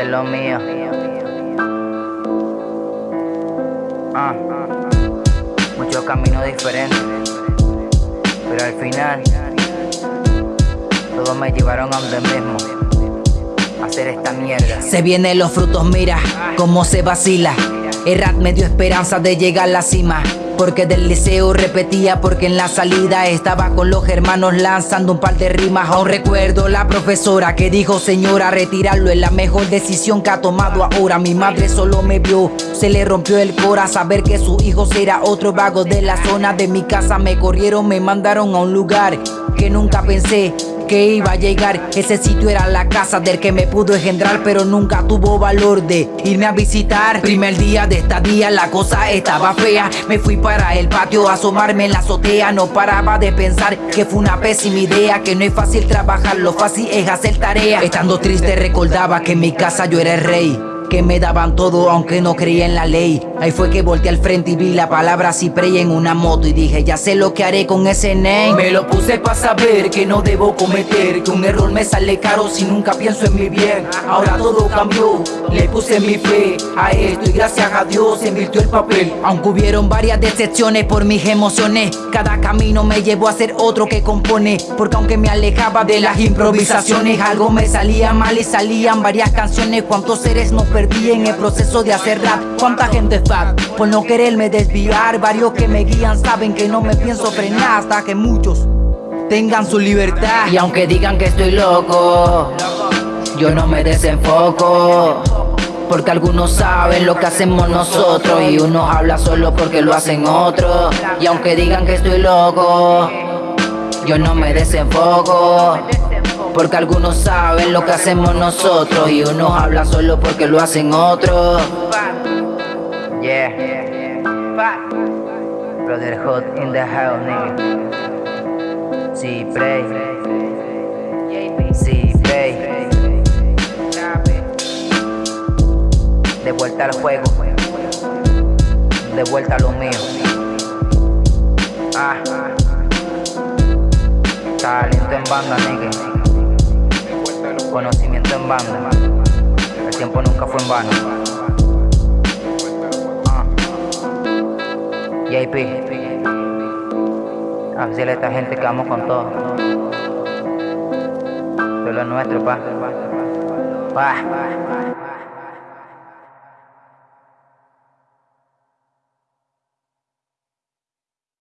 lo mío. Ah, muchos caminos diferentes, pero al final todos me llevaron a donde mismo. Hacer esta mierda. Se vienen los frutos, mira cómo se vacila. Errat me dio esperanza de llegar a la cima. Porque del liceo repetía porque en la salida estaba con los hermanos lanzando un par de rimas. Aún recuerdo la profesora que dijo señora retirarlo es la mejor decisión que ha tomado ahora. Mi madre solo me vio, se le rompió el cora. Saber que su hijo será otro vago de la zona de mi casa. Me corrieron, me mandaron a un lugar que nunca pensé que iba a llegar. Ese sitio era la casa del que me pudo engendrar Pero nunca tuvo valor de irme a visitar. Primer día de esta día la cosa estaba fea. Me fui para el patio a asomarme en la azotea. No paraba de pensar que fue una pésima idea Que no es fácil trabajar, lo fácil es hacer tarea. Estando triste recordaba que en mi casa yo era el rey que me daban todo aunque no creía en la ley. Ahí fue que volteé al frente y vi la palabra Ciprey en una moto Y dije ya sé lo que haré con ese name Me lo puse para saber que no debo cometer Que un error me sale caro si nunca pienso en mi bien. Ahora todo cambió, le puse mi fe a esto Y gracias a Dios se invirtió el papel. Aunque hubieron varias decepciones por mis emociones Cada camino me llevó a ser otro que compone Porque aunque me alejaba de las improvisaciones Algo me salía mal y salían varias canciones. Cuántos seres no perdí en el proceso de hacer rap. Cuánta gente fat por no quererme desviar. Varios que me guían saben que no me pienso frenar Hasta que muchos tengan su libertad. Y aunque digan que estoy loco Yo no me desenfoco. Porque algunos saben lo que hacemos nosotros Y uno habla solo porque lo hacen otros. Y aunque digan que estoy loco Yo no me desenfoco porque algunos saben lo que hacemos nosotros Y unos hablan solo porque lo hacen otros Yeah. Brotherhood in the house, nigga. Sí, play. Sí, play. De vuelta al juego. De vuelta a lo mío. Ah. Talento en banda, nigga. Conocimiento en banda. El tiempo nunca fue en vano. Ah. JP. A decirle a esta gente que vamos con todo. Es lo nuestro, pa. Pa.